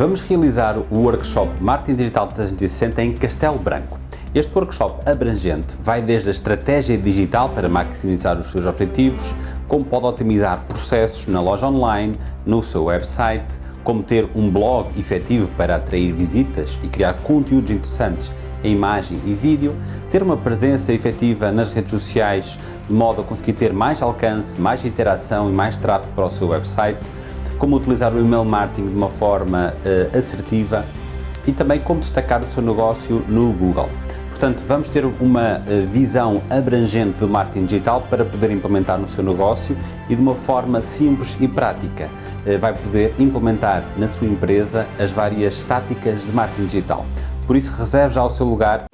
Vamos realizar o workshop Marketing Digital 360 em Castelo Branco. Este workshop abrangente vai desde a estratégia digital para maximizar os seus objetivos, como pode otimizar processos na loja online, no seu website, como ter um blog efetivo para atrair visitas e criar conteúdos interessantes em imagem e vídeo, ter uma presença efetiva nas redes sociais de modo a conseguir ter mais alcance, mais interação e mais tráfego para o seu website, como utilizar o email marketing de uma forma uh, assertiva e também como destacar o seu negócio no Google. Portanto, vamos ter uma eh, visão abrangente do marketing digital para poder implementar no seu negócio e de uma forma simples e prática. Eh, vai poder implementar na sua empresa as várias táticas de marketing digital. Por isso, reserve já o seu lugar